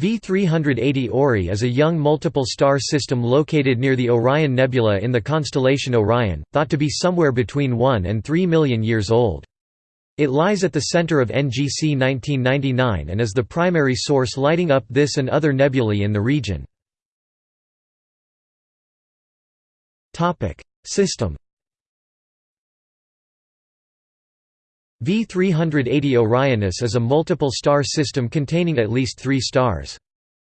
V380 Ori is a young multiple star system located near the Orion Nebula in the constellation Orion, thought to be somewhere between 1 and 3 million years old. It lies at the center of NGC 1999 and is the primary source lighting up this and other nebulae in the region. System V380 Orionis is a multiple star system containing at least three stars.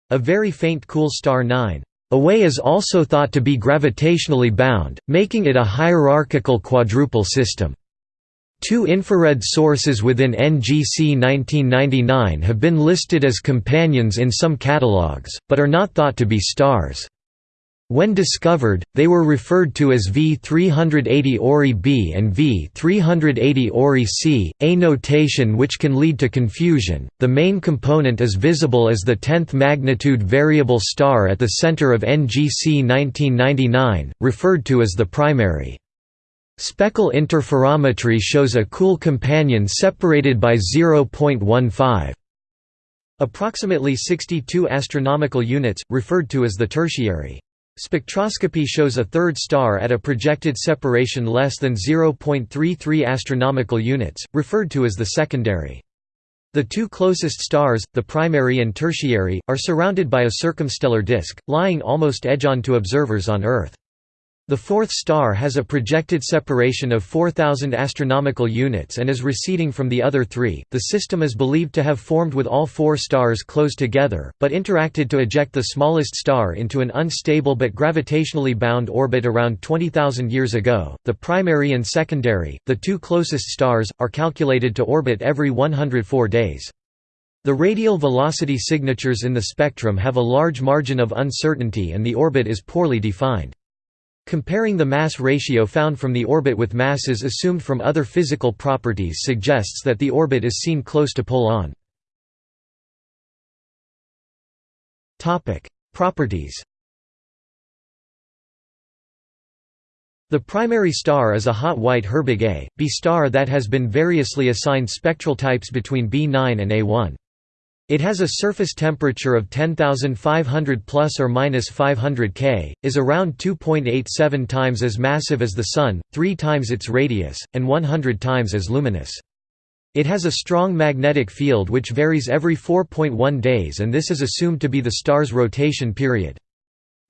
A very faint cool star 9 away is also thought to be gravitationally bound, making it a hierarchical quadruple system. Two infrared sources within NGC 1999 have been listed as companions in some catalogues, but are not thought to be stars. When discovered, they were referred to as V380 Ori B and V380 Ori C, a notation which can lead to confusion. The main component is visible as the 10th magnitude variable star at the center of NGC 1999, referred to as the primary. Speckle interferometry shows a cool companion separated by 0.15. Approximately 62 astronomical units, referred to as the tertiary. Spectroscopy shows a third star at a projected separation less than 0.33 astronomical units, referred to as the secondary. The two closest stars, the primary and tertiary, are surrounded by a circumstellar disk, lying almost edge-on to observers on Earth. The fourth star has a projected separation of 4000 astronomical units and is receding from the other three. The system is believed to have formed with all four stars close together, but interacted to eject the smallest star into an unstable but gravitationally bound orbit around 20,000 years ago. The primary and secondary, the two closest stars, are calculated to orbit every 104 days. The radial velocity signatures in the spectrum have a large margin of uncertainty and the orbit is poorly defined. Comparing the mass ratio found from the orbit with masses assumed from other physical properties suggests that the orbit is seen close to pole-on. Properties The primary star is a hot white Herbig A, B star that has been variously assigned spectral types between B9 and A1. It has a surface temperature of 10,500 plus or minus 500 K, is around 2.87 times as massive as the Sun, 3 times its radius, and 100 times as luminous. It has a strong magnetic field which varies every 4.1 days and this is assumed to be the star's rotation period.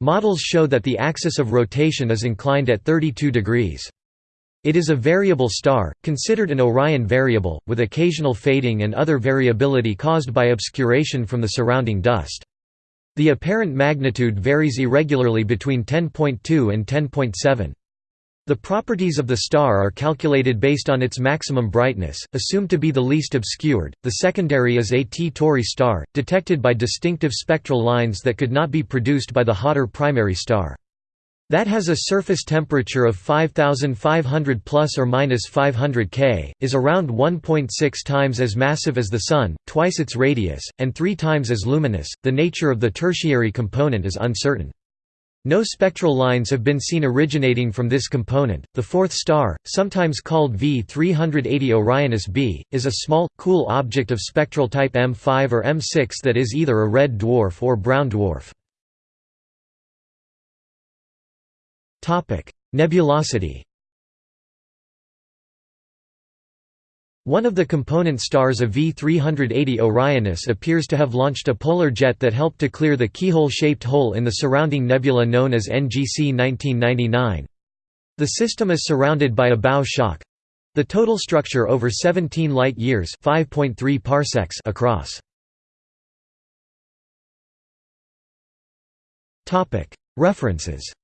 Models show that the axis of rotation is inclined at 32 degrees. It is a variable star, considered an Orion variable, with occasional fading and other variability caused by obscuration from the surrounding dust. The apparent magnitude varies irregularly between 10.2 and 10.7. The properties of the star are calculated based on its maximum brightness, assumed to be the least obscured. The secondary is a T Tauri star, detected by distinctive spectral lines that could not be produced by the hotter primary star. That has a surface temperature of 5500 plus or minus 500 K, is around 1.6 times as massive as the Sun, twice its radius, and three times as luminous. The nature of the tertiary component is uncertain. No spectral lines have been seen originating from this component. The fourth star, sometimes called V380 Orionis b, is a small, cool object of spectral type M5 or M6 that is either a red dwarf or brown dwarf. Topic: Nebulosity. One of the component stars of V380 Orionis appears to have launched a polar jet that helped to clear the keyhole-shaped hole in the surrounding nebula known as NGC 1999. The system is surrounded by a bow shock. The total structure over 17 light-years parsecs across. References